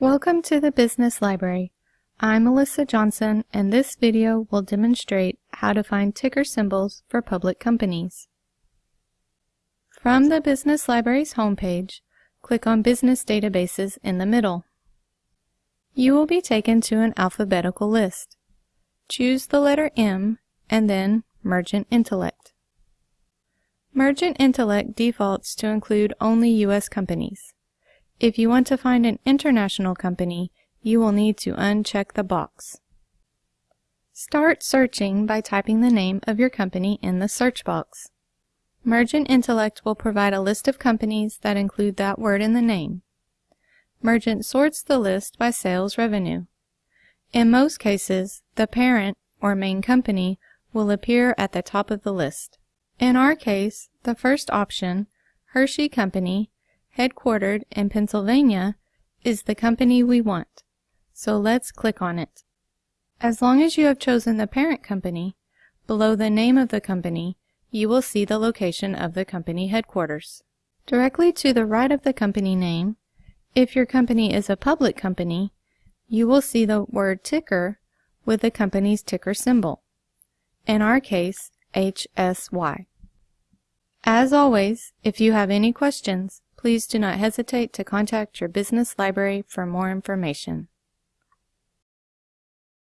Welcome to the Business Library. I'm Melissa Johnson and this video will demonstrate how to find ticker symbols for public companies. From the Business Library's homepage, click on Business Databases in the middle. You will be taken to an alphabetical list. Choose the letter M and then Mergent Intellect. Mergent Intellect defaults to include only U.S. companies. If you want to find an international company, you will need to uncheck the box. Start searching by typing the name of your company in the search box. Mergent Intellect will provide a list of companies that include that word in the name. Mergent sorts the list by sales revenue. In most cases, the parent or main company will appear at the top of the list. In our case, the first option, Hershey Company, headquartered in Pennsylvania, is the company we want. So let's click on it. As long as you have chosen the parent company, below the name of the company, you will see the location of the company headquarters. Directly to the right of the company name, if your company is a public company, you will see the word ticker with the company's ticker symbol. In our case, HSY. As always, if you have any questions, please do not hesitate to contact your business library for more information.